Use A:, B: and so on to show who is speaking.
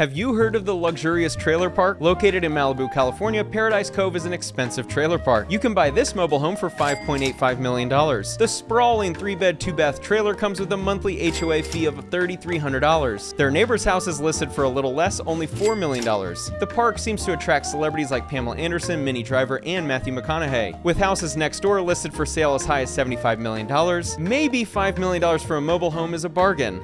A: Have you heard of the luxurious trailer park? Located in Malibu, California, Paradise Cove is an expensive trailer park. You can buy this mobile home for $5.85 million. The sprawling 3-bed, 2-bath trailer comes with a monthly HOA fee of $3,300. Their neighbor's house is listed for a little less, only $4 million. The park seems to attract celebrities like Pamela Anderson, Minnie Driver, and Matthew McConaughey. With houses next door listed for sale as high as $75 million, maybe $5 million for a mobile home is a bargain.